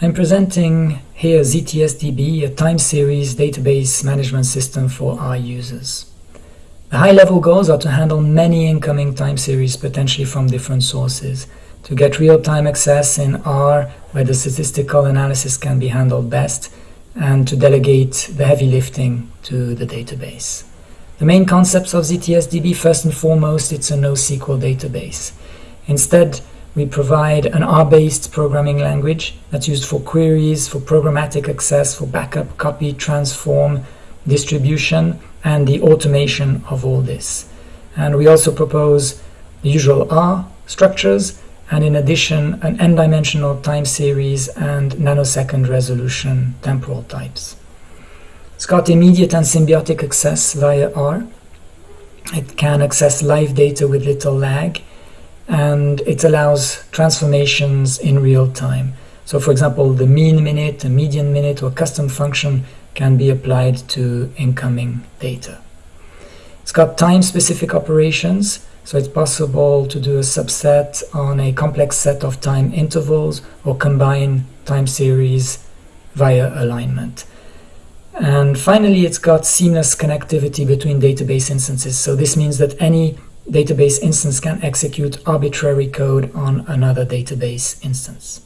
I'm presenting here ZTSDB, a time series database management system for R users. The high-level goals are to handle many incoming time series potentially from different sources, to get real-time access in R where the statistical analysis can be handled best, and to delegate the heavy lifting to the database. The main concepts of ZTSDB, first and foremost, it's a NoSQL database. Instead, we provide an R-based programming language that's used for queries, for programmatic access, for backup, copy, transform, distribution, and the automation of all this. And we also propose the usual R structures, and in addition, an n-dimensional time series and nanosecond resolution temporal types. It's got immediate and symbiotic access via R. It can access live data with little lag, and it allows transformations in real time. So for example, the mean minute, the median minute, or custom function can be applied to incoming data. It's got time-specific operations, so it's possible to do a subset on a complex set of time intervals or combine time series via alignment. And finally, it's got seamless connectivity between database instances. So this means that any database instance can execute arbitrary code on another database instance.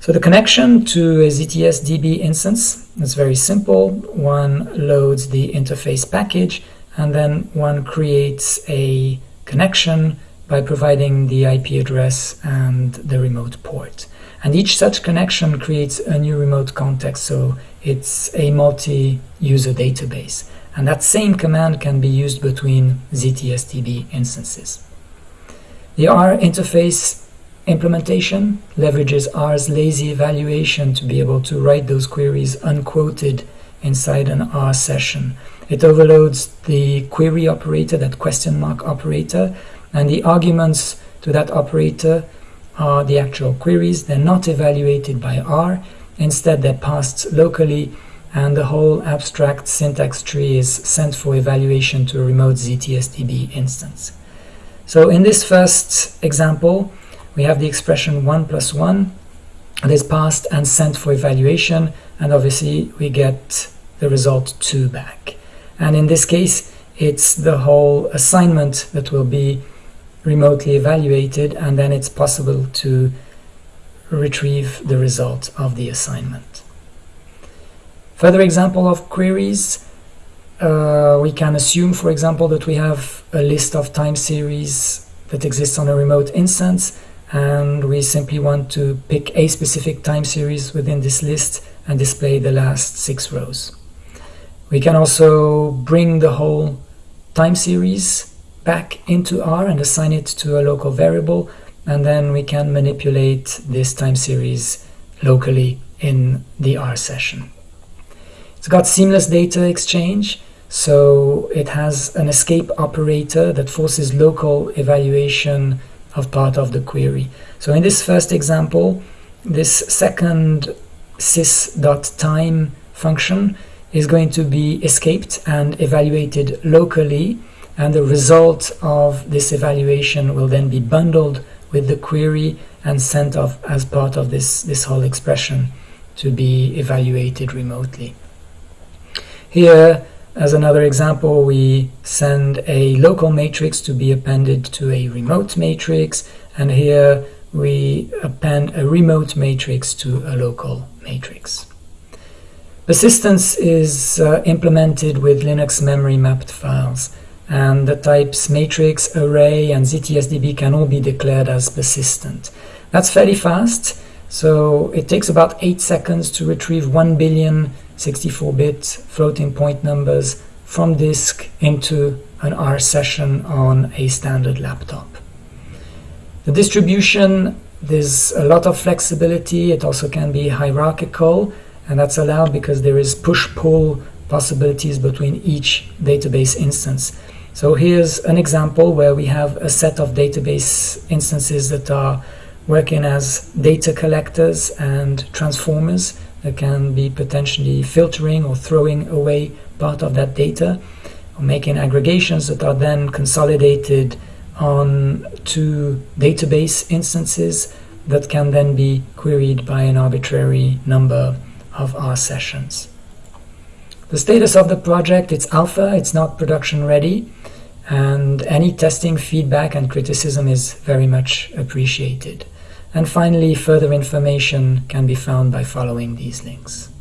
So the connection to a ZTS DB instance is very simple. One loads the interface package and then one creates a connection by providing the IP address and the remote port. And each such connection creates a new remote context, so it's a multi-user database and that same command can be used between ZTSDB instances. The R interface implementation leverages R's lazy evaluation to be able to write those queries unquoted inside an R session. It overloads the query operator, that question mark operator, and the arguments to that operator are the actual queries. They're not evaluated by R. Instead, they're passed locally and the whole abstract syntax tree is sent for evaluation to a remote ZTSDB instance. So in this first example, we have the expression 1 plus 1 that is passed and sent for evaluation, and obviously we get the result 2 back. And in this case, it's the whole assignment that will be remotely evaluated, and then it's possible to retrieve the result of the assignment. Further example of queries, uh, we can assume, for example, that we have a list of time series that exists on a remote instance, and we simply want to pick a specific time series within this list and display the last six rows. We can also bring the whole time series back into R and assign it to a local variable, and then we can manipulate this time series locally in the R session. It's got seamless data exchange, so it has an escape operator that forces local evaluation of part of the query. So in this first example, this second sys.time function is going to be escaped and evaluated locally and the result of this evaluation will then be bundled with the query and sent off as part of this, this whole expression to be evaluated remotely. Here, as another example, we send a local matrix to be appended to a remote matrix, and here we append a remote matrix to a local matrix. Persistence is uh, implemented with Linux memory mapped files, and the types matrix, array, and ZTSDB can all be declared as persistent. That's fairly fast, so it takes about 8 seconds to retrieve 1 billion 64-bit floating point numbers from disk into an R session on a standard laptop. The distribution, there's a lot of flexibility. It also can be hierarchical, and that's allowed because there is push-pull possibilities between each database instance. So here's an example where we have a set of database instances that are working as data collectors and transformers that can be potentially filtering or throwing away part of that data or making aggregations that are then consolidated on two database instances that can then be queried by an arbitrary number of R sessions. The status of the project, it's alpha, it's not production ready, and any testing feedback and criticism is very much appreciated. And finally, further information can be found by following these links.